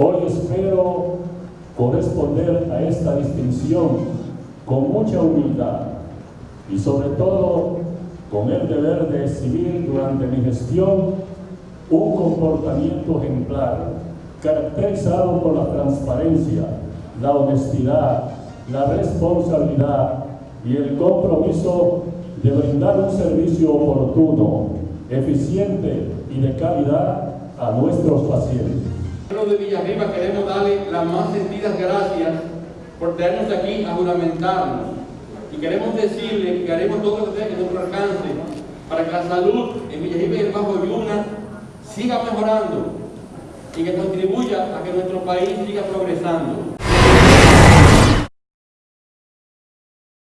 Hoy espero corresponder a esta distinción con mucha humildad y sobre todo con el deber de exhibir durante mi gestión un comportamiento ejemplar caracterizado por la transparencia, la honestidad, la responsabilidad y el compromiso de brindar un servicio oportuno, eficiente y de calidad a nuestros pacientes. De Villarriba queremos darle las más sentidas gracias por tenernos aquí a juramentarnos y queremos decirle que haremos todo lo que esté en nuestro alcance para que la salud en Villarriba y el Bajo Yuna siga mejorando y que contribuya a que nuestro país siga progresando.